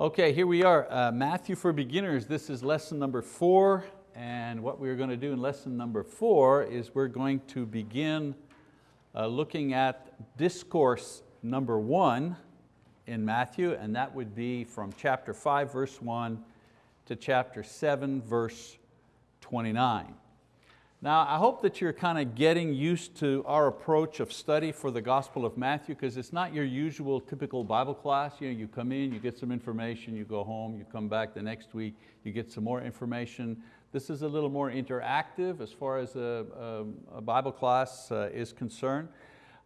Okay, here we are, uh, Matthew for Beginners. This is lesson number four, and what we're going to do in lesson number four is we're going to begin uh, looking at discourse number one in Matthew, and that would be from chapter five, verse one, to chapter seven, verse 29. Now, I hope that you're kind of getting used to our approach of study for the Gospel of Matthew because it's not your usual typical Bible class. You, know, you come in, you get some information, you go home, you come back the next week, you get some more information. This is a little more interactive as far as a, a, a Bible class uh, is concerned.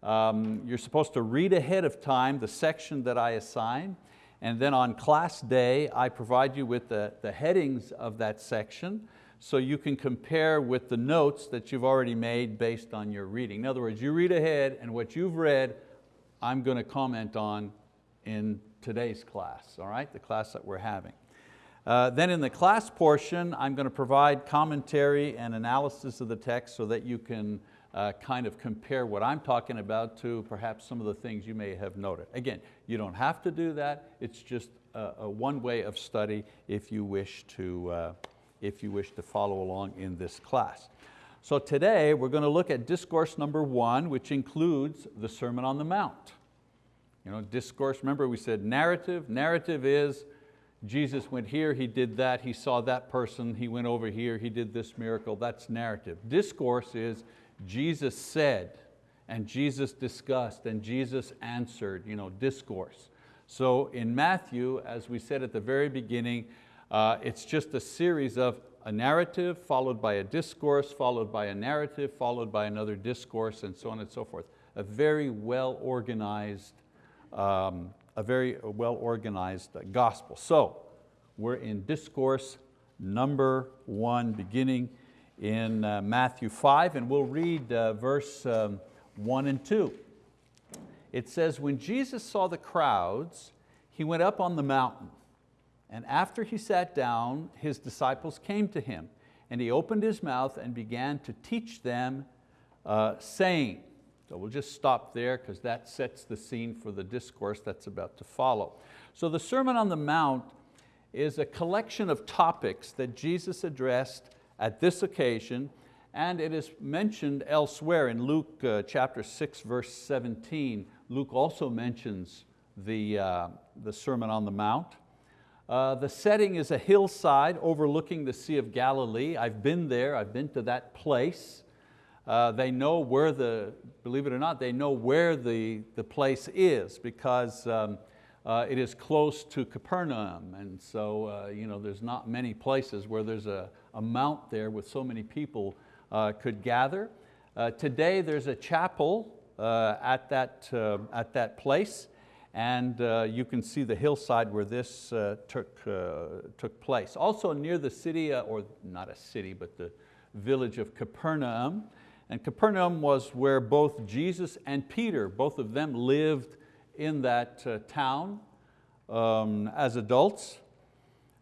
Um, you're supposed to read ahead of time the section that I assign, and then on class day, I provide you with the, the headings of that section so you can compare with the notes that you've already made based on your reading. In other words, you read ahead and what you've read, I'm going to comment on in today's class, all right, the class that we're having. Uh, then in the class portion, I'm going to provide commentary and analysis of the text so that you can uh, kind of compare what I'm talking about to perhaps some of the things you may have noted. Again, you don't have to do that, it's just a, a one way of study if you wish to, uh, if you wish to follow along in this class. So today we're going to look at discourse number one, which includes the Sermon on the Mount. You know, discourse, remember we said narrative. Narrative is Jesus went here, He did that, He saw that person, He went over here, He did this miracle, that's narrative. Discourse is Jesus said, and Jesus discussed, and Jesus answered, you know, discourse. So in Matthew, as we said at the very beginning, uh, it's just a series of a narrative followed by a discourse, followed by a narrative, followed by another discourse, and so on and so forth. A very well organized, um, a very well organized gospel. So we're in discourse number one, beginning in uh, Matthew 5, and we'll read uh, verse um, one and two. It says, when Jesus saw the crowds, he went up on the mountain. And after he sat down, his disciples came to him, and he opened his mouth and began to teach them, uh, saying, so we'll just stop there because that sets the scene for the discourse that's about to follow. So the Sermon on the Mount is a collection of topics that Jesus addressed at this occasion, and it is mentioned elsewhere in Luke uh, chapter 6, verse 17. Luke also mentions the, uh, the Sermon on the Mount. Uh, the setting is a hillside overlooking the Sea of Galilee. I've been there, I've been to that place. Uh, they know where the, believe it or not, they know where the, the place is because um, uh, it is close to Capernaum. And so uh, you know, there's not many places where there's a, a mount there with so many people uh, could gather. Uh, today there's a chapel at, that, at that place and uh, you can see the hillside where this uh, took, uh, took place. Also near the city, uh, or not a city, but the village of Capernaum. And Capernaum was where both Jesus and Peter, both of them lived in that uh, town um, as adults.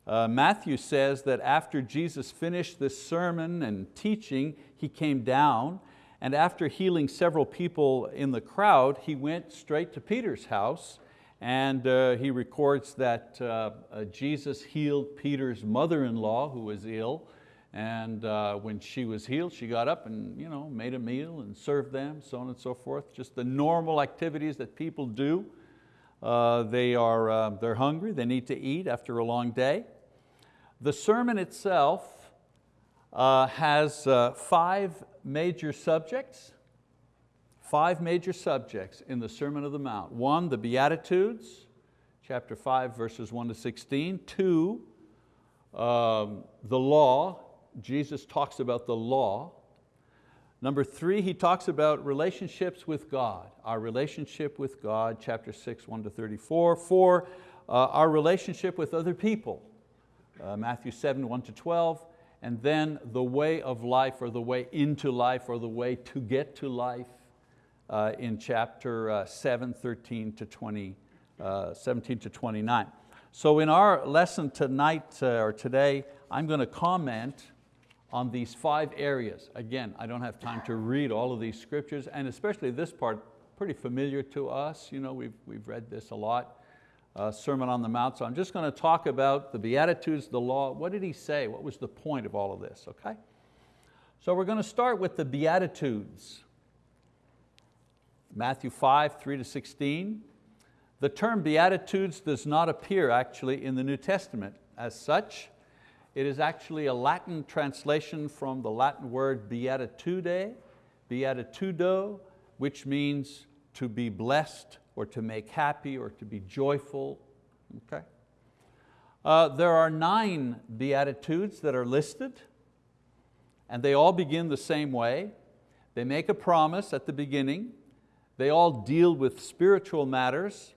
Uh, Matthew says that after Jesus finished this sermon and teaching, he came down and after healing several people in the crowd, he went straight to Peter's house and uh, he records that uh, uh, Jesus healed Peter's mother-in-law who was ill and uh, when she was healed, she got up and you know, made a meal and served them, so on and so forth. Just the normal activities that people do. Uh, they are, uh, they're hungry, they need to eat after a long day. The sermon itself has five major subjects, five major subjects in the Sermon of the Mount. One, the Beatitudes, chapter five, verses one to 16. Two, um, the law, Jesus talks about the law. Number three, he talks about relationships with God, our relationship with God, chapter six, one to 34. Four, uh, our relationship with other people, uh, Matthew 7, 1 to 12 and then the way of life or the way into life or the way to get to life uh, in chapter uh, 7, 13 to 20, uh, 17 to 29. So in our lesson tonight uh, or today, I'm going to comment on these five areas. Again, I don't have time to read all of these scriptures and especially this part, pretty familiar to us. You know, we've, we've read this a lot. Uh, Sermon on the Mount. So I'm just going to talk about the Beatitudes, the law. What did he say? What was the point of all of this, okay? So we're going to start with the Beatitudes. Matthew 5, 3 to 16. The term Beatitudes does not appear actually in the New Testament as such. It is actually a Latin translation from the Latin word beatitude, beatitudo, which means to be blessed or to make happy or to be joyful. Okay? Uh, there are nine Beatitudes that are listed and they all begin the same way. They make a promise at the beginning. They all deal with spiritual matters.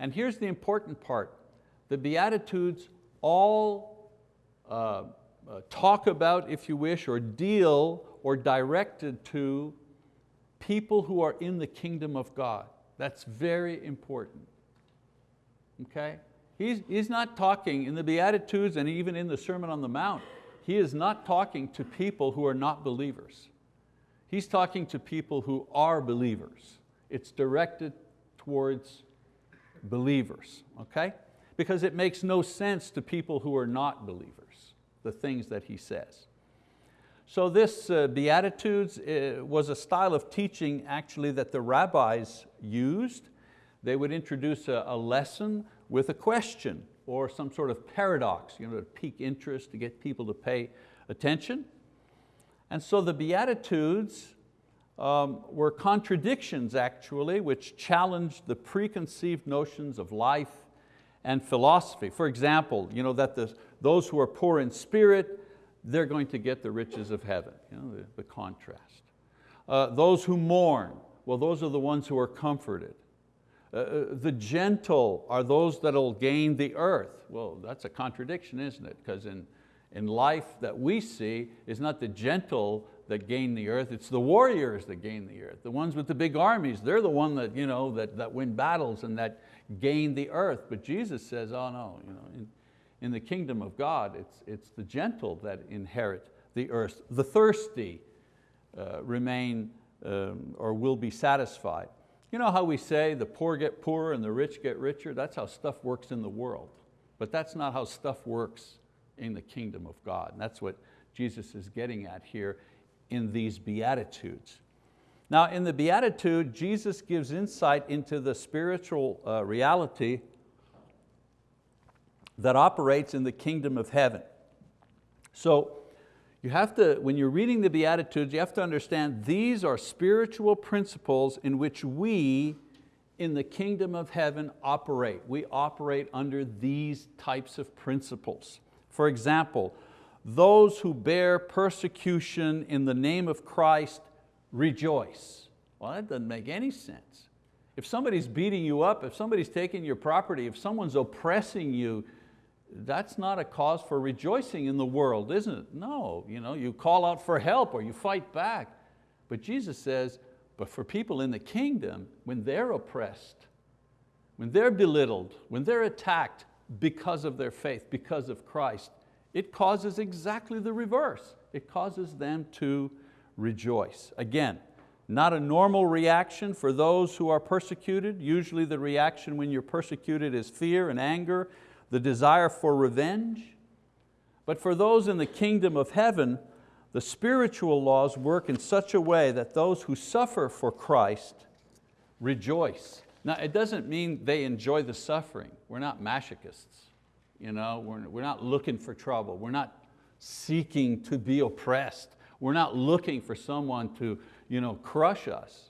And here's the important part. The Beatitudes all uh, uh, talk about, if you wish, or deal or directed to people who are in the kingdom of God. That's very important, okay? He's, he's not talking in the Beatitudes and even in the Sermon on the Mount, he is not talking to people who are not believers. He's talking to people who are believers. It's directed towards believers, okay? Because it makes no sense to people who are not believers, the things that he says. So this uh, Beatitudes uh, was a style of teaching actually that the rabbis used. They would introduce a, a lesson with a question or some sort of paradox you know, to pique interest, to get people to pay attention. And so the Beatitudes um, were contradictions actually, which challenged the preconceived notions of life and philosophy. For example, you know, that the, those who are poor in spirit they're going to get the riches of heaven, you know, the, the contrast. Uh, those who mourn, well those are the ones who are comforted. Uh, uh the gentle are those that will gain the earth. Well, that's a contradiction, isn't it? Because in, in life that we see, it's not the gentle that gain the earth, it's the warriors that gain the earth. The ones with the big armies, they're the one that, you know, that, that win battles and that gain the earth. But Jesus says, oh no, you know, in, the kingdom of God, it's, it's the gentle that inherit the earth. The thirsty uh, remain um, or will be satisfied. You know how we say the poor get poorer and the rich get richer? That's how stuff works in the world. But that's not how stuff works in the kingdom of God. And that's what Jesus is getting at here in these Beatitudes. Now in the Beatitude, Jesus gives insight into the spiritual uh, reality that operates in the kingdom of heaven. So you have to, when you're reading the Beatitudes, you have to understand these are spiritual principles in which we in the kingdom of heaven operate. We operate under these types of principles. For example, those who bear persecution in the name of Christ rejoice. Well, that doesn't make any sense. If somebody's beating you up, if somebody's taking your property, if someone's oppressing you, that's not a cause for rejoicing in the world, isn't it? No, you, know, you call out for help or you fight back. But Jesus says, but for people in the kingdom, when they're oppressed, when they're belittled, when they're attacked because of their faith, because of Christ, it causes exactly the reverse. It causes them to rejoice. Again, not a normal reaction for those who are persecuted. Usually the reaction when you're persecuted is fear and anger the desire for revenge. But for those in the kingdom of heaven, the spiritual laws work in such a way that those who suffer for Christ rejoice. Now it doesn't mean they enjoy the suffering. We're not masochists. You know? we're, we're not looking for trouble. We're not seeking to be oppressed. We're not looking for someone to you know, crush us.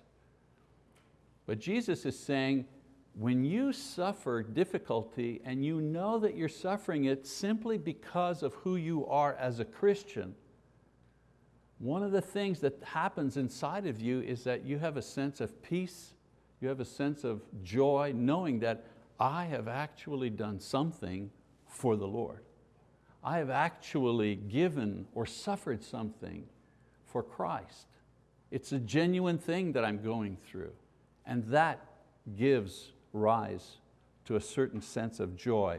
But Jesus is saying, when you suffer difficulty and you know that you're suffering it simply because of who you are as a Christian, one of the things that happens inside of you is that you have a sense of peace, you have a sense of joy, knowing that I have actually done something for the Lord. I have actually given or suffered something for Christ. It's a genuine thing that I'm going through. And that gives rise to a certain sense of joy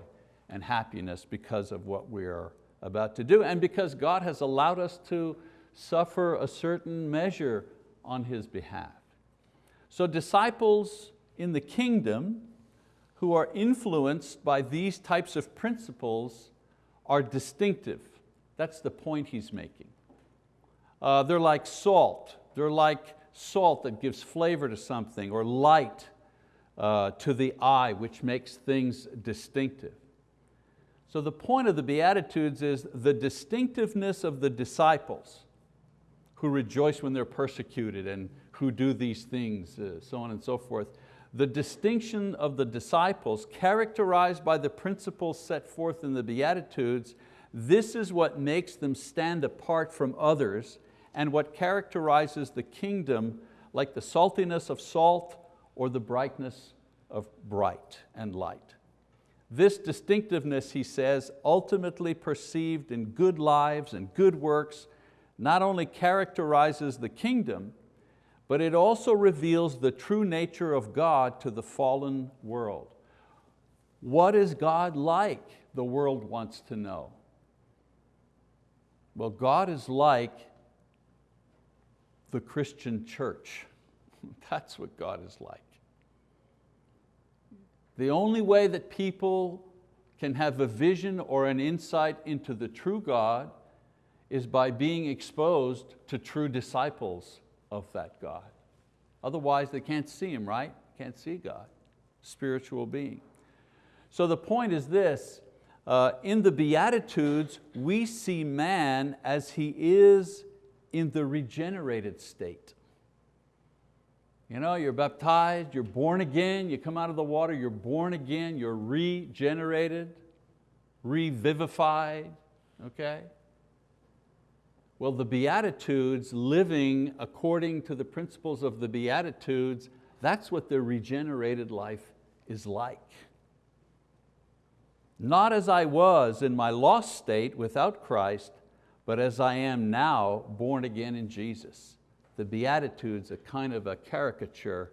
and happiness because of what we are about to do and because God has allowed us to suffer a certain measure on His behalf. So disciples in the kingdom who are influenced by these types of principles are distinctive. That's the point he's making. Uh, they're like salt. They're like salt that gives flavor to something, or light uh, to the eye, which makes things distinctive. So the point of the Beatitudes is the distinctiveness of the disciples who rejoice when they're persecuted and who do these things, uh, so on and so forth. The distinction of the disciples characterized by the principles set forth in the Beatitudes, this is what makes them stand apart from others and what characterizes the kingdom like the saltiness of salt or the brightness of bright and light. This distinctiveness, he says, ultimately perceived in good lives and good works, not only characterizes the kingdom, but it also reveals the true nature of God to the fallen world. What is God like, the world wants to know. Well, God is like the Christian church. That's what God is like. The only way that people can have a vision or an insight into the true God is by being exposed to true disciples of that God. Otherwise they can't see Him, right? Can't see God, spiritual being. So the point is this, uh, in the Beatitudes, we see man as he is in the regenerated state. You know, you're baptized, you're born again, you come out of the water, you're born again, you're regenerated, revivified, okay? Well, the Beatitudes, living according to the principles of the Beatitudes, that's what the regenerated life is like. Not as I was in my lost state without Christ, but as I am now born again in Jesus the Beatitudes a kind of a caricature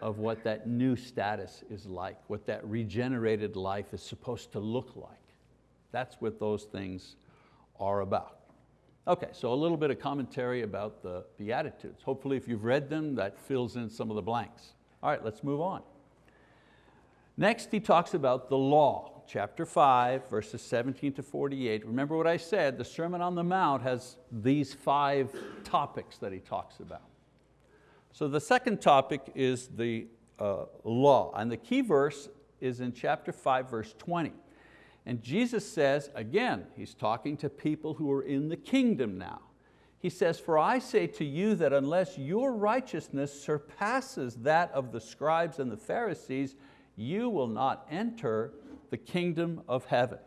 of what that new status is like, what that regenerated life is supposed to look like. That's what those things are about. Okay, so a little bit of commentary about the Beatitudes. Hopefully if you've read them, that fills in some of the blanks. All right, let's move on. Next he talks about the law chapter 5, verses 17 to 48. Remember what I said, the Sermon on the Mount has these five topics that he talks about. So the second topic is the uh, law, and the key verse is in chapter 5, verse 20. And Jesus says, again, He's talking to people who are in the kingdom now. He says, for I say to you that unless your righteousness surpasses that of the scribes and the Pharisees, you will not enter the kingdom of heaven.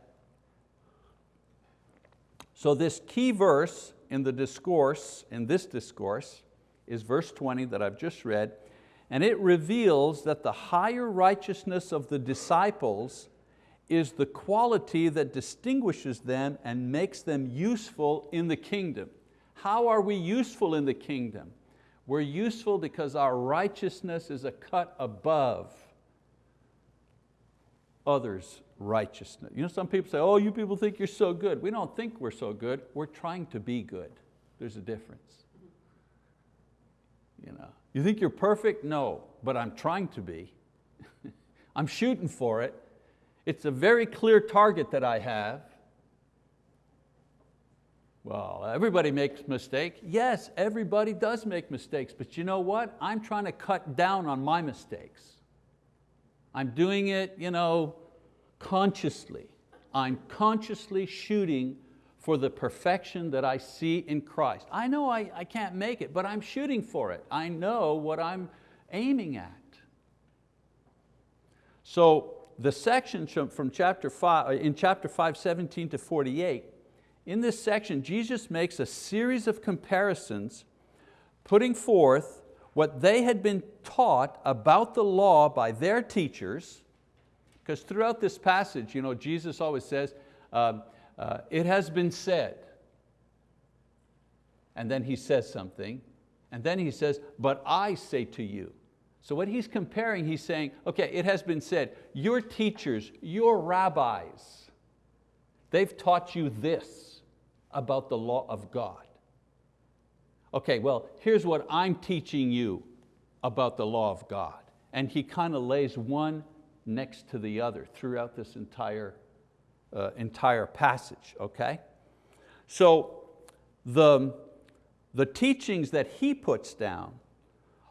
So this key verse in the discourse, in this discourse, is verse 20 that I've just read, and it reveals that the higher righteousness of the disciples is the quality that distinguishes them and makes them useful in the kingdom. How are we useful in the kingdom? We're useful because our righteousness is a cut above others' righteousness. You know, some people say, oh, you people think you're so good. We don't think we're so good, we're trying to be good. There's a difference. You, know, you think you're perfect? No, but I'm trying to be. I'm shooting for it. It's a very clear target that I have. Well, everybody makes mistakes. Yes, everybody does make mistakes, but you know what? I'm trying to cut down on my mistakes. I'm doing it you know, consciously. I'm consciously shooting for the perfection that I see in Christ. I know I, I can't make it, but I'm shooting for it. I know what I'm aiming at. So the section from chapter five, uh, in chapter 5, 17 to 48, in this section, Jesus makes a series of comparisons putting forth what they had been taught about the law by their teachers, because throughout this passage, you know, Jesus always says, uh, uh, it has been said, and then he says something, and then he says, but I say to you. So what he's comparing, he's saying, okay, it has been said, your teachers, your rabbis, they've taught you this about the law of God. Okay, well, here's what I'm teaching you about the law of God. And he kind of lays one next to the other throughout this entire, uh, entire passage, okay? So the, the teachings that he puts down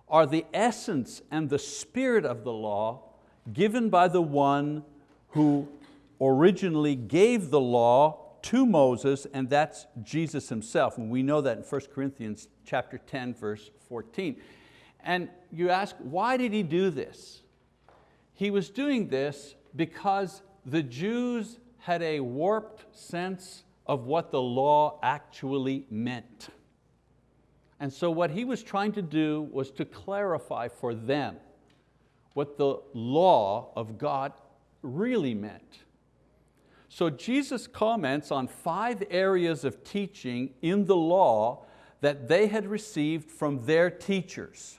are the essence and the spirit of the law given by the one who originally gave the law to Moses, and that's Jesus himself. And we know that in 1 Corinthians chapter 10, verse 14. And you ask, why did he do this? He was doing this because the Jews had a warped sense of what the law actually meant. And so what he was trying to do was to clarify for them what the law of God really meant. So Jesus comments on five areas of teaching in the law that they had received from their teachers.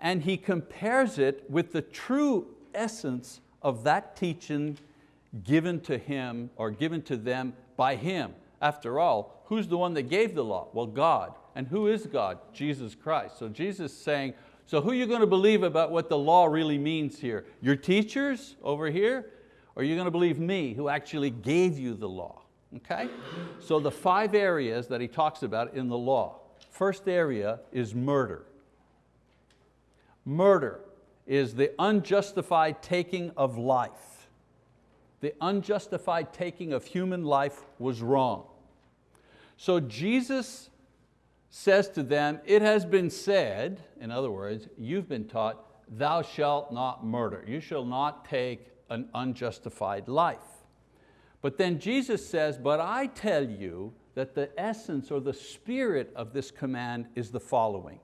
And he compares it with the true essence of that teaching given to him or given to them by him. After all, who's the one that gave the law? Well, God. And who is God? Jesus Christ. So Jesus is saying, so who are you going to believe about what the law really means here? Your teachers over here? Or are you going to believe me who actually gave you the law? Okay? So the five areas that he talks about in the law. First area is murder. Murder is the unjustified taking of life. The unjustified taking of human life was wrong. So Jesus says to them, it has been said, in other words, you've been taught, thou shalt not murder. You shall not take an unjustified life. But then Jesus says, but I tell you that the essence or the spirit of this command is the following.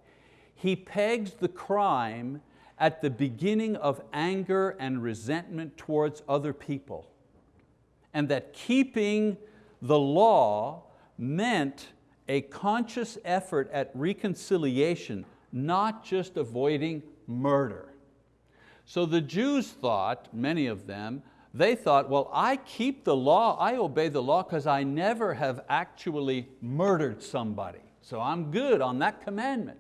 He pegs the crime at the beginning of anger and resentment towards other people. And that keeping the law meant a conscious effort at reconciliation, not just avoiding murder. So the Jews thought, many of them, they thought, well, I keep the law, I obey the law because I never have actually murdered somebody. So I'm good on that commandment.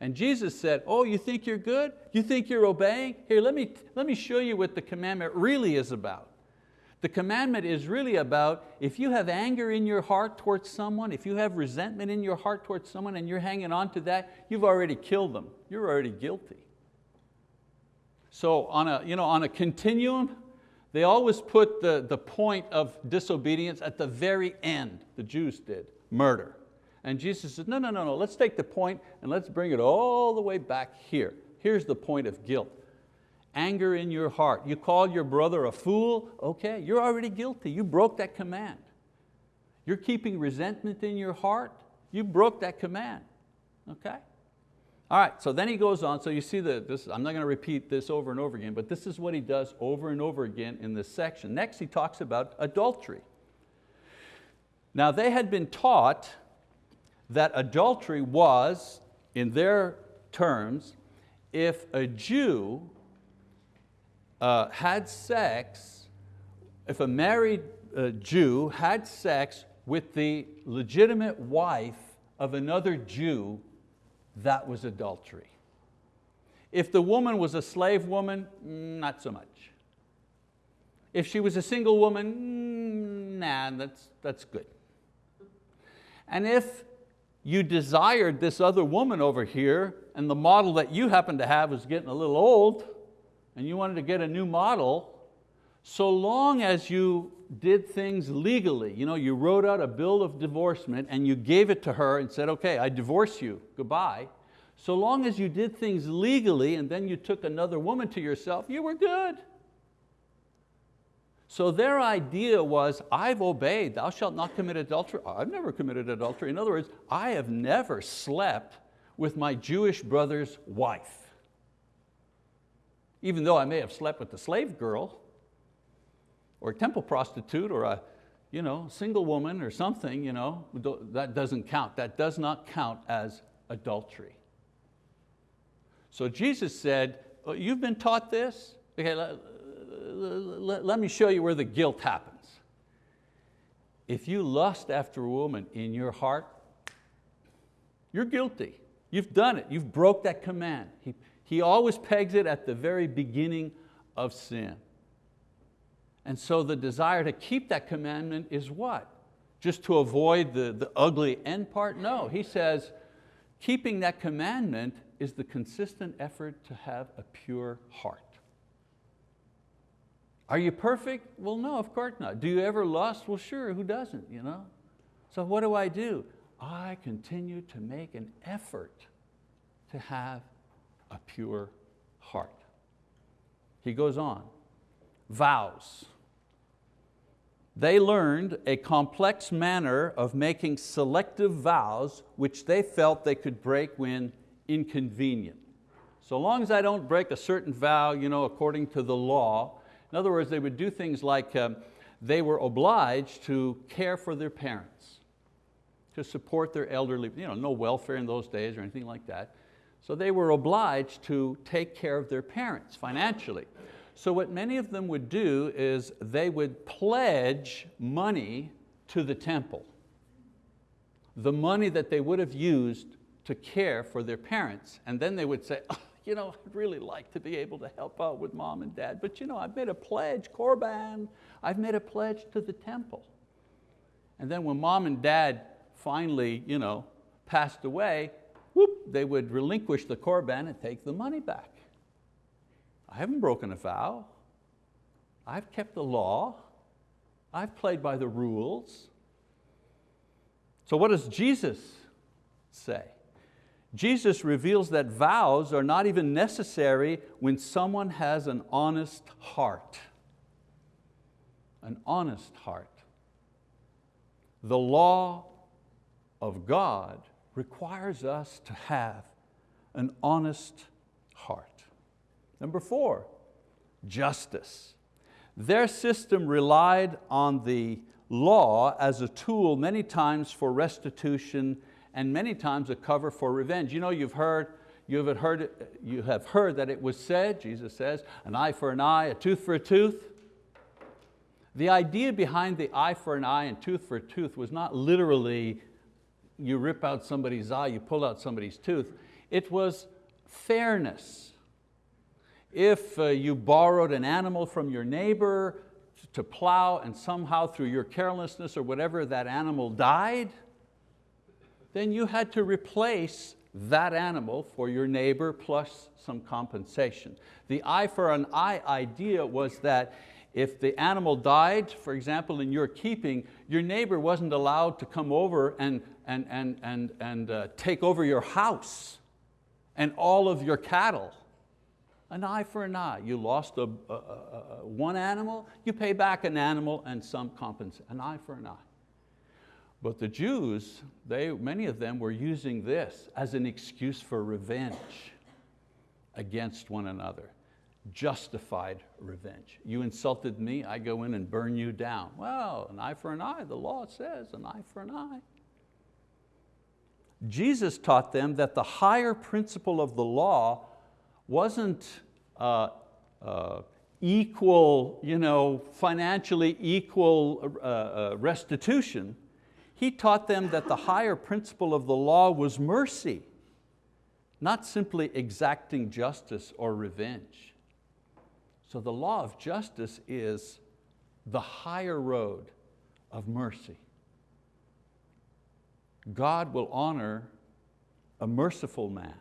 And Jesus said, oh, you think you're good? You think you're obeying? Here, let me, let me show you what the commandment really is about. The commandment is really about if you have anger in your heart towards someone, if you have resentment in your heart towards someone and you're hanging on to that, you've already killed them. You're already guilty. So on a, you know, on a continuum, they always put the, the point of disobedience at the very end, the Jews did, murder. And Jesus said, no, no, no, no, let's take the point and let's bring it all the way back here. Here's the point of guilt. Anger in your heart. You call your brother a fool, okay, you're already guilty. You broke that command. You're keeping resentment in your heart, you broke that command, okay? All right, so then he goes on, so you see that this, I'm not going to repeat this over and over again, but this is what he does over and over again in this section. Next he talks about adultery. Now they had been taught that adultery was, in their terms, if a Jew uh, had sex, if a married uh, Jew had sex with the legitimate wife of another Jew that was adultery. If the woman was a slave woman, mm, not so much. If she was a single woman, mm, nah, that's, that's good. And if you desired this other woman over here and the model that you happen to have was getting a little old and you wanted to get a new model, so long as you did things legally, you know, you wrote out a bill of divorcement and you gave it to her and said, okay, I divorce you, goodbye. So long as you did things legally and then you took another woman to yourself, you were good. So their idea was, I've obeyed, thou shalt not commit adultery. I've never committed adultery. In other words, I have never slept with my Jewish brother's wife. Even though I may have slept with the slave girl, or a temple prostitute or a you know, single woman or something, you know, that doesn't count. That does not count as adultery. So Jesus said, oh, you've been taught this? Okay, let, let, let me show you where the guilt happens. If you lust after a woman in your heart, you're guilty. You've done it, you've broke that command. He, he always pegs it at the very beginning of sin. And so the desire to keep that commandment is what? Just to avoid the, the ugly end part? No, he says, keeping that commandment is the consistent effort to have a pure heart. Are you perfect? Well, no, of course not. Do you ever lust? Well, sure, who doesn't, you know? So what do I do? I continue to make an effort to have a pure heart. He goes on, vows. They learned a complex manner of making selective vows which they felt they could break when inconvenient. So long as I don't break a certain vow you know, according to the law, in other words, they would do things like um, they were obliged to care for their parents, to support their elderly, you know, no welfare in those days or anything like that. So they were obliged to take care of their parents financially. So what many of them would do is they would pledge money to the temple. The money that they would have used to care for their parents. And then they would say, oh, you know, I'd really like to be able to help out with mom and dad, but you know, I've made a pledge, Korban, I've made a pledge to the temple. And then when mom and dad finally you know, passed away, whoop, they would relinquish the Korban and take the money back. I haven't broken a vow. I've kept the law. I've played by the rules. So what does Jesus say? Jesus reveals that vows are not even necessary when someone has an honest heart. An honest heart. The law of God requires us to have an honest heart. Number four, justice. Their system relied on the law as a tool many times for restitution and many times a cover for revenge. You know, you've heard, you have heard, you have heard that it was said, Jesus says, an eye for an eye, a tooth for a tooth. The idea behind the eye for an eye and tooth for a tooth was not literally you rip out somebody's eye, you pull out somebody's tooth. It was fairness. If uh, you borrowed an animal from your neighbor to plow and somehow through your carelessness or whatever that animal died, then you had to replace that animal for your neighbor plus some compensation. The eye for an eye idea was that if the animal died, for example, in your keeping, your neighbor wasn't allowed to come over and, and, and, and, and uh, take over your house and all of your cattle. An eye for an eye. You lost a, a, a, one animal, you pay back an animal and some compensation. An eye for an eye. But the Jews, they, many of them were using this as an excuse for revenge against one another. Justified revenge. You insulted me, I go in and burn you down. Well, an eye for an eye, the law says an eye for an eye. Jesus taught them that the higher principle of the law wasn't uh, uh, equal, you know, financially equal uh, uh restitution, he taught them that the higher principle of the law was mercy, not simply exacting justice or revenge. So the law of justice is the higher road of mercy. God will honor a merciful man,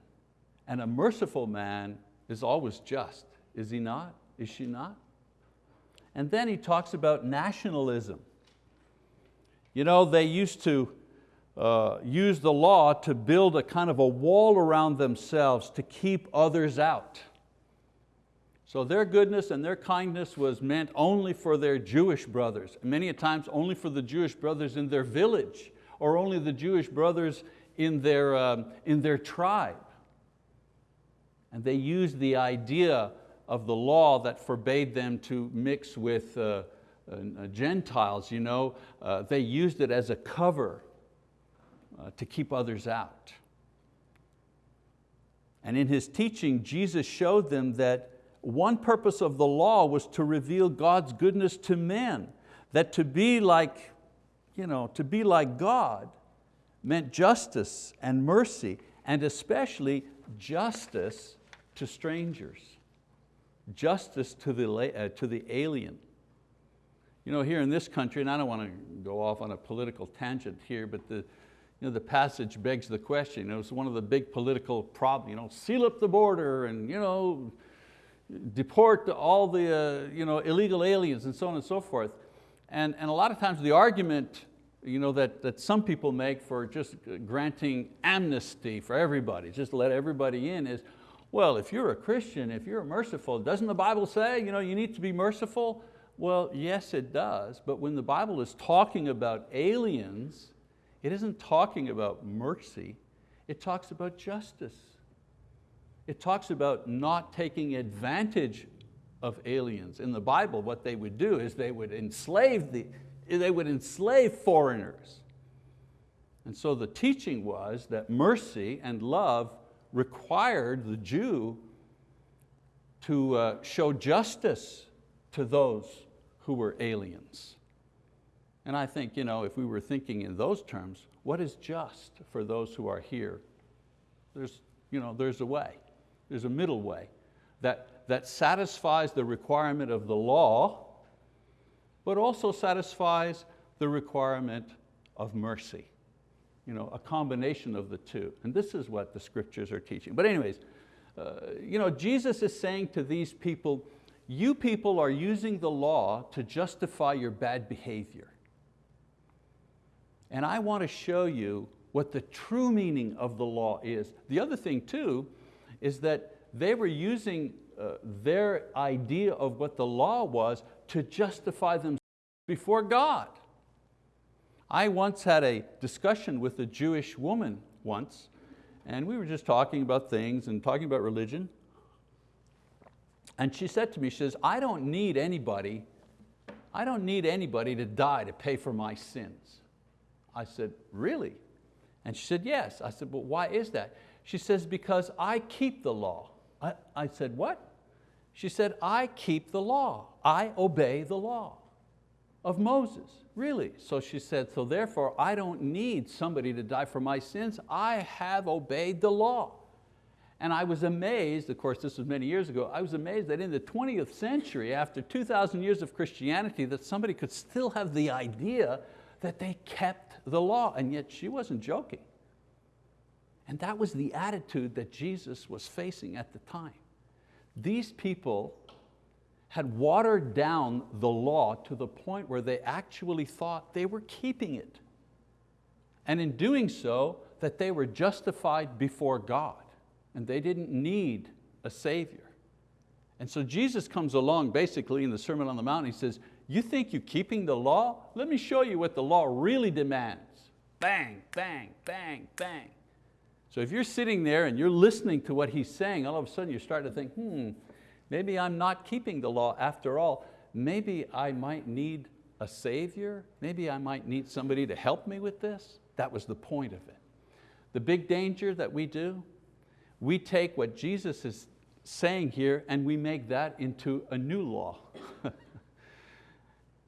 and a merciful man is always just, is he not? Is she not? And then he talks about nationalism. You know, they used to uh, use the law to build a kind of a wall around themselves to keep others out. So their goodness and their kindness was meant only for their Jewish brothers, many a times only for the Jewish brothers in their village, or only the Jewish brothers in their, um, in their tribe. And they used the idea of the law that forbade them to mix with uh, uh, Gentiles, you know, uh, they used it as a cover uh, to keep others out. And in his teaching, Jesus showed them that one purpose of the law was to reveal God's goodness to men, that to be like, you know, to be like God meant justice and mercy, and especially justice to strangers. justice to the, uh, to the alien. You know, here in this country, and I don't want to go off on a political tangent here, but the, you know, the passage begs the question. It was one of the big political problems, you know, seal up the border and you know, deport all the uh, you know, illegal aliens and so on and so forth. And, and a lot of times the argument you know, that, that some people make for just granting amnesty for everybody, just let everybody in is, well, if you're a Christian, if you're merciful, doesn't the Bible say you, know, you need to be merciful? Well, yes it does, but when the Bible is talking about aliens, it isn't talking about mercy, it talks about justice. It talks about not taking advantage of aliens. In the Bible, what they would do is they would enslave, the, they would enslave foreigners. And so the teaching was that mercy and love required the Jew to uh, show justice to those who were aliens. And I think you know, if we were thinking in those terms, what is just for those who are here? There's, you know, there's a way, there's a middle way that, that satisfies the requirement of the law, but also satisfies the requirement of mercy. You know, a combination of the two. And this is what the scriptures are teaching. But anyways, uh, you know, Jesus is saying to these people, you people are using the law to justify your bad behavior. And I want to show you what the true meaning of the law is. The other thing too is that they were using uh, their idea of what the law was to justify themselves before God. I once had a discussion with a Jewish woman once, and we were just talking about things and talking about religion, and she said to me, she says, I don't need anybody, I don't need anybody to die to pay for my sins. I said, really? And she said, yes. I said, but why is that? She says, because I keep the law. I, I said, what? She said, I keep the law. I obey the law of Moses, really. So she said, so therefore I don't need somebody to die for my sins. I have obeyed the law. And I was amazed, of course this was many years ago, I was amazed that in the 20th century, after 2,000 years of Christianity, that somebody could still have the idea that they kept the law, and yet she wasn't joking. And that was the attitude that Jesus was facing at the time. These people had watered down the law to the point where they actually thought they were keeping it. And in doing so, that they were justified before God and they didn't need a Savior. And so Jesus comes along basically in the Sermon on the Mount, he says, you think you're keeping the law? Let me show you what the law really demands. Bang, bang, bang, bang. So if you're sitting there and you're listening to what he's saying, all of a sudden you start to think, hmm, maybe I'm not keeping the law after all. Maybe I might need a savior. Maybe I might need somebody to help me with this. That was the point of it. The big danger that we do we take what Jesus is saying here and we make that into a new law.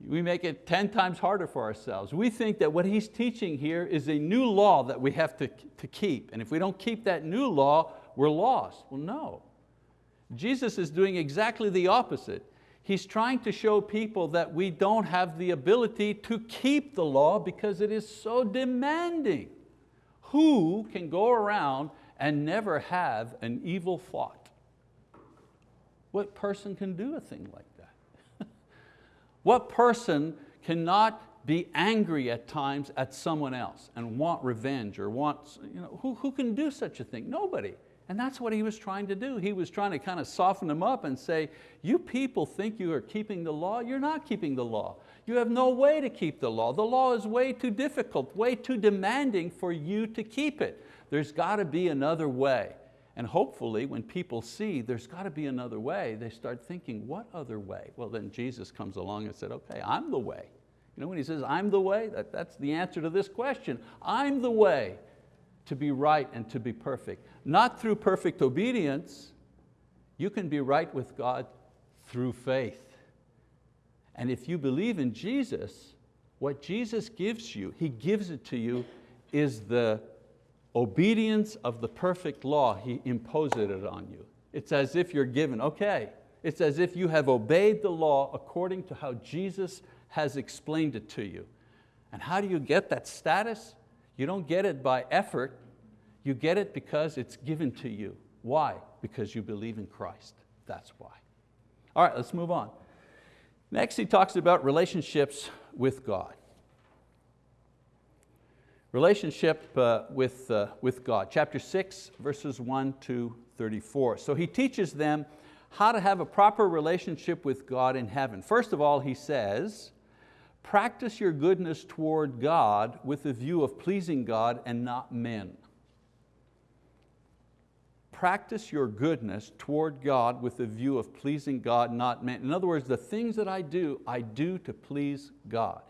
we make it 10 times harder for ourselves. We think that what he's teaching here is a new law that we have to, to keep. And if we don't keep that new law, we're lost. Well, no. Jesus is doing exactly the opposite. He's trying to show people that we don't have the ability to keep the law because it is so demanding. Who can go around and never have an evil thought. What person can do a thing like that? what person cannot be angry at times at someone else and want revenge or want, you know, who, who can do such a thing? Nobody. And that's what he was trying to do. He was trying to kind of soften them up and say, you people think you are keeping the law, you're not keeping the law. You have no way to keep the law. The law is way too difficult, way too demanding for you to keep it. There's got to be another way. And hopefully when people see there's got to be another way, they start thinking, what other way? Well then Jesus comes along and said, okay, I'm the way. You know when he says, I'm the way, that, that's the answer to this question. I'm the way to be right and to be perfect. Not through perfect obedience, you can be right with God through faith. And if you believe in Jesus, what Jesus gives you, He gives it to you, is the obedience of the perfect law, He imposes it on you. It's as if you're given, okay, It's as if you have obeyed the law according to how Jesus has explained it to you. And how do you get that status? You don't get it by effort, you get it because it's given to you. Why? Because you believe in Christ, that's why. All right, let's move on. Next he talks about relationships with God. Relationship uh, with, uh, with God, chapter six, verses one to 34. So he teaches them how to have a proper relationship with God in heaven. First of all, he says, practice your goodness toward God with the view of pleasing God and not men. Practice your goodness toward God with the view of pleasing God, not men. In other words, the things that I do, I do to please God.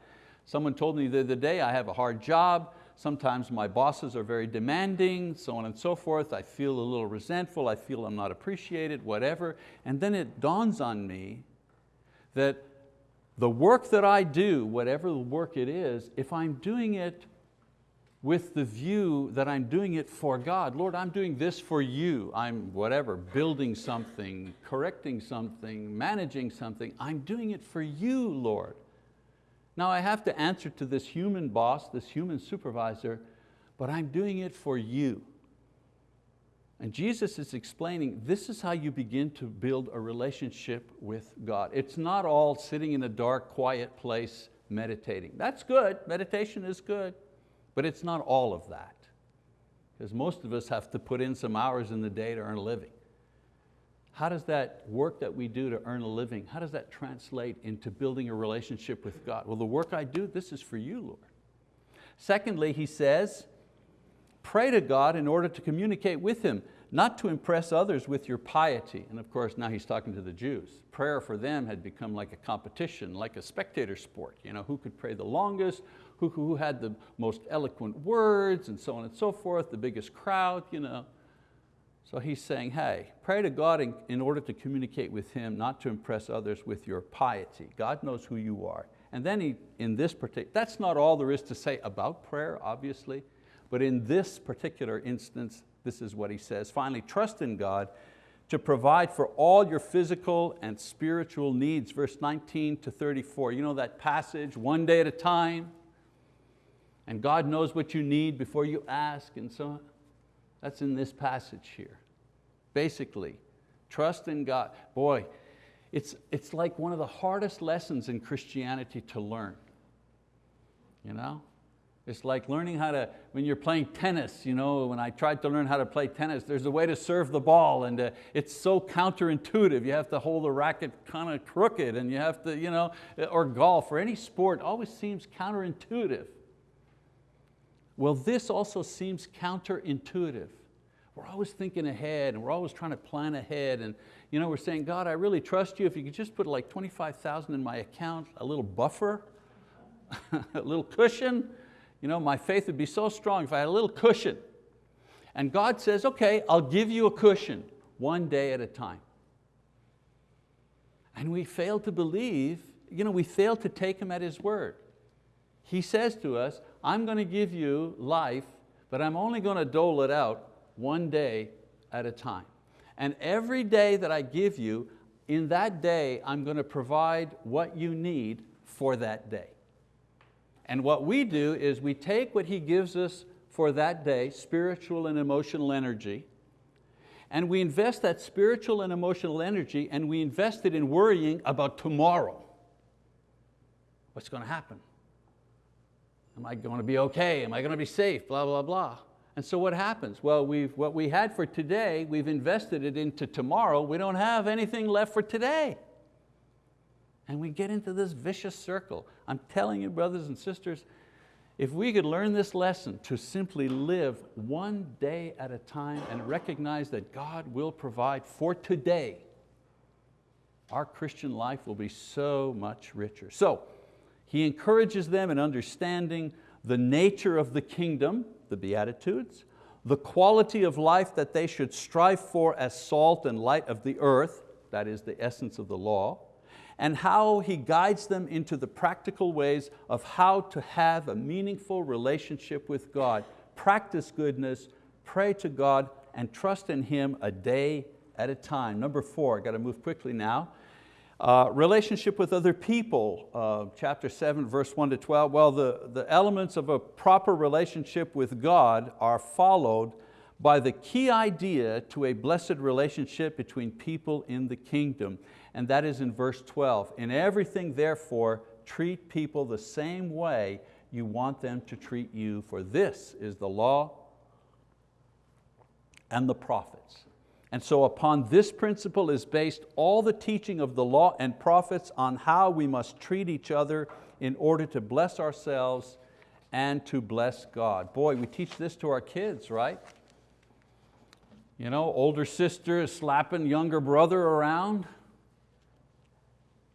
Someone told me the other day I have a hard job, Sometimes my bosses are very demanding, so on and so forth. I feel a little resentful, I feel I'm not appreciated, whatever. And then it dawns on me that the work that I do, whatever the work it is, if I'm doing it with the view that I'm doing it for God. Lord, I'm doing this for you. I'm whatever, building something, correcting something, managing something. I'm doing it for you, Lord. Now I have to answer to this human boss, this human supervisor, but I'm doing it for you. And Jesus is explaining this is how you begin to build a relationship with God. It's not all sitting in a dark, quiet place meditating. That's good, meditation is good, but it's not all of that. Because most of us have to put in some hours in the day to earn a living. How does that work that we do to earn a living, how does that translate into building a relationship with God? Well, the work I do, this is for you, Lord. Secondly, he says, pray to God in order to communicate with Him, not to impress others with your piety. And of course, now he's talking to the Jews. Prayer for them had become like a competition, like a spectator sport. You know, who could pray the longest, who, who had the most eloquent words, and so on and so forth, the biggest crowd. You know. So he's saying, hey, pray to God in, in, order to communicate with Him, not to impress others with your piety. God knows who you are. And then he, in this particular, that's not all there is to say about prayer, obviously, but in this particular instance, this is what he says. Finally, trust in God to provide for all your physical and spiritual needs, verse 19 to 34. You know that passage, one day at a time, and God knows what you need before you ask and so on. That's in this passage here. Basically, trust in God. Boy, it's, it's like one of the hardest lessons in Christianity to learn. You know? It's like learning how to, when you're playing tennis, you know, when I tried to learn how to play tennis, there's a way to serve the ball and uh, it's so counterintuitive. You have to hold the racket kind of crooked and you have to, you know, or golf or any sport always seems counterintuitive. Well, this also seems counterintuitive. We're always thinking ahead and we're always trying to plan ahead and you know, we're saying, God, I really trust you. If you could just put like 25,000 in my account, a little buffer, a little cushion, you know, my faith would be so strong if I had a little cushion. And God says, okay, I'll give you a cushion one day at a time. And we fail to believe, you know, we fail to take Him at His word. He says to us, I'm going to give you life, but I'm only going to dole it out one day at a time. And every day that I give you, in that day, I'm going to provide what you need for that day. And what we do is we take what He gives us for that day, spiritual and emotional energy, and we invest that spiritual and emotional energy and we invest it in worrying about tomorrow. What's going to happen? Am I going to be okay? Am I going to be safe? Blah, blah, blah. And so what happens? Well, we've, what we had for today, we've invested it into tomorrow. We don't have anything left for today. And we get into this vicious circle. I'm telling you, brothers and sisters, if we could learn this lesson to simply live one day at a time and recognize that God will provide for today, our Christian life will be so much richer. So, he encourages them in understanding the nature of the kingdom, the Beatitudes, the quality of life that they should strive for as salt and light of the earth, that is the essence of the law, and how He guides them into the practical ways of how to have a meaningful relationship with God, practice goodness, pray to God, and trust in Him a day at a time. Number four, I got to move quickly now. Uh, relationship with other people, uh, chapter 7, verse 1 to 12. Well, the, the elements of a proper relationship with God are followed by the key idea to a blessed relationship between people in the kingdom, and that is in verse 12. In everything, therefore, treat people the same way you want them to treat you, for this is the law and the prophets. And so upon this principle is based all the teaching of the law and prophets on how we must treat each other in order to bless ourselves and to bless God. Boy, we teach this to our kids, right? You know, older sister is slapping younger brother around.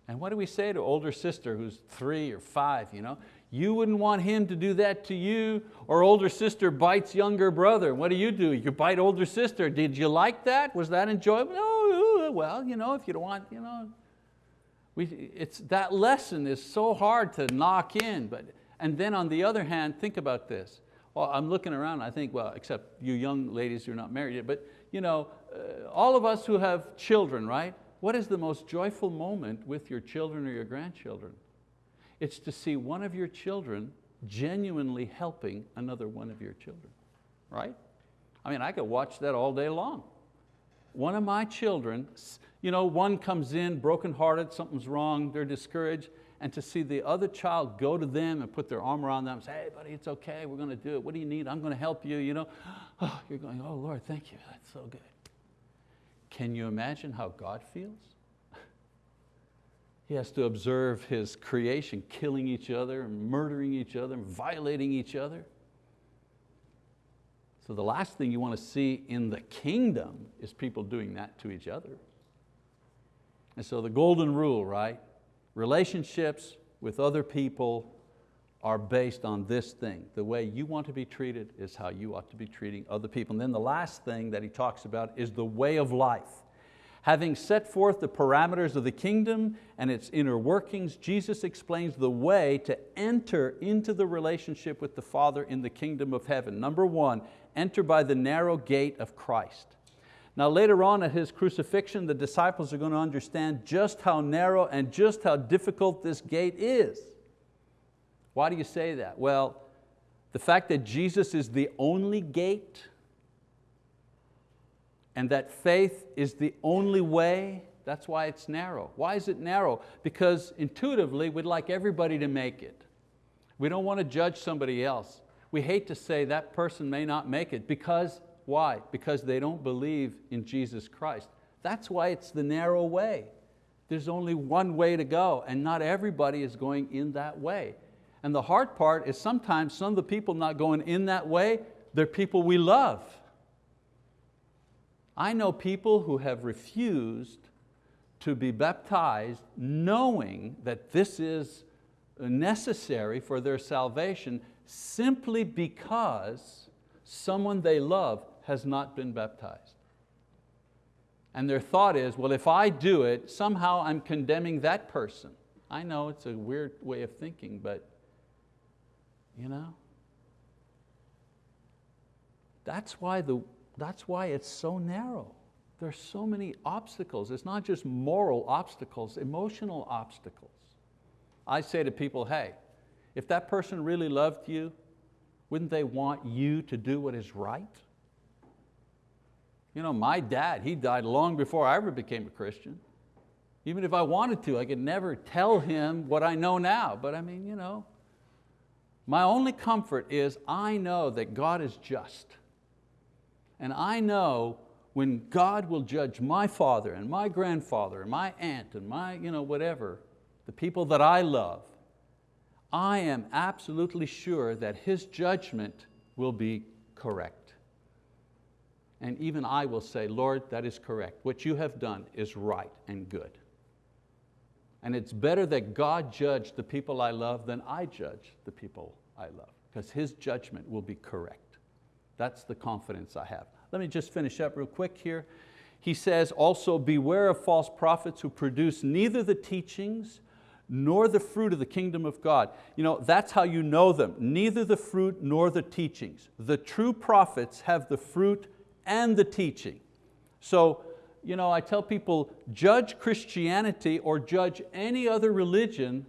And what do we say to older sister who's three or five? You, know? you wouldn't want him to do that to you, or older sister bites younger brother. What do you do? You bite older sister. Did you like that? Was that enjoyable? No, well, you know, if you don't want, you know. We, it's, that lesson is so hard to knock in. But, and then on the other hand, think about this. Well, I'm looking around, I think, well, except you young ladies who are not married yet, but you know, uh, all of us who have children, right? What is the most joyful moment with your children or your grandchildren? It's to see one of your children genuinely helping another one of your children, right? I mean, I could watch that all day long. One of my children, you know, one comes in brokenhearted, something's wrong, they're discouraged, and to see the other child go to them and put their arm around them and say, hey buddy, it's okay, we're going to do it. What do you need? I'm going to help you. you know? Oh, you're going, oh Lord, thank you, that's so good. Can you imagine how God feels? He has to observe his creation killing each other, and murdering each other, and violating each other. So the last thing you want to see in the kingdom is people doing that to each other. And so the golden rule, right? Relationships with other people are based on this thing. The way you want to be treated is how you ought to be treating other people. And then the last thing that he talks about is the way of life. Having set forth the parameters of the kingdom and its inner workings, Jesus explains the way to enter into the relationship with the Father in the kingdom of heaven. Number one, enter by the narrow gate of Christ. Now later on at His crucifixion, the disciples are going to understand just how narrow and just how difficult this gate is. Why do you say that? Well, the fact that Jesus is the only gate and that faith is the only way, that's why it's narrow. Why is it narrow? Because intuitively we'd like everybody to make it. We don't want to judge somebody else. We hate to say that person may not make it because why? Because they don't believe in Jesus Christ. That's why it's the narrow way. There's only one way to go and not everybody is going in that way. And the hard part is sometimes some of the people not going in that way, they're people we love. I know people who have refused to be baptized knowing that this is necessary for their salvation simply because someone they love has not been baptized. And their thought is, well, if I do it, somehow I'm condemning that person. I know it's a weird way of thinking, but you know, that's why, the, that's why it's so narrow. There's so many obstacles. It's not just moral obstacles, emotional obstacles. I say to people, hey, if that person really loved you, wouldn't they want you to do what is right? You know, my dad, he died long before I ever became a Christian. Even if I wanted to, I could never tell him what I know now. But I mean, you know, my only comfort is I know that God is just. And I know when God will judge my father and my grandfather and my aunt and my you know, whatever, the people that I love, I am absolutely sure that His judgment will be correct and even I will say, Lord, that is correct. What you have done is right and good. And it's better that God judge the people I love than I judge the people I love, because His judgment will be correct. That's the confidence I have. Let me just finish up real quick here. He says, also beware of false prophets who produce neither the teachings nor the fruit of the kingdom of God. You know, that's how you know them, neither the fruit nor the teachings. The true prophets have the fruit and the teaching. So you know, I tell people, judge Christianity or judge any other religion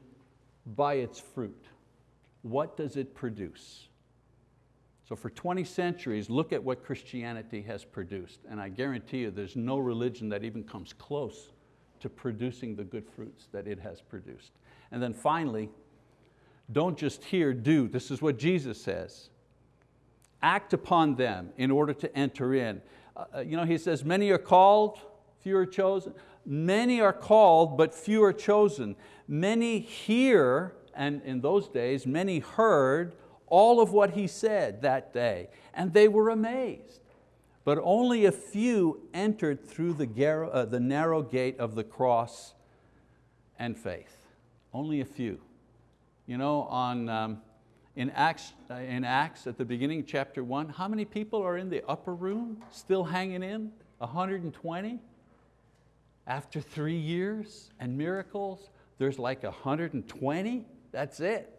by its fruit. What does it produce? So for 20 centuries, look at what Christianity has produced. And I guarantee you there's no religion that even comes close to producing the good fruits that it has produced. And then finally, don't just hear, do. This is what Jesus says. Act upon them in order to enter in. Uh, you know, he says, many are called, few are chosen. Many are called, but few are chosen. Many hear, and in those days, many heard all of what he said that day, and they were amazed. But only a few entered through the, uh, the narrow gate of the cross and faith. Only a few. You know, on, um, in, Acts, uh, in Acts at the beginning, chapter one, how many people are in the upper room still hanging in? 120? After three years and miracles, there's like 120, that's it.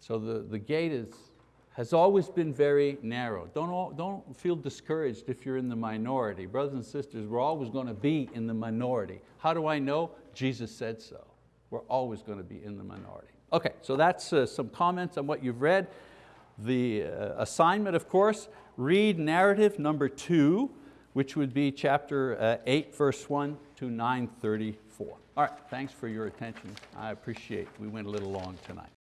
So the, the gate is, has always been very narrow. Don't, don't feel discouraged if you're in the minority. Brothers and sisters, we're always going to be in the minority. How do I know? Jesus said so. We're always going to be in the minority. Okay, so that's uh, some comments on what you've read. The uh, assignment, of course, read narrative number two, which would be chapter uh, 8, verse 1 to 934. All right, thanks for your attention. I appreciate we went a little long tonight.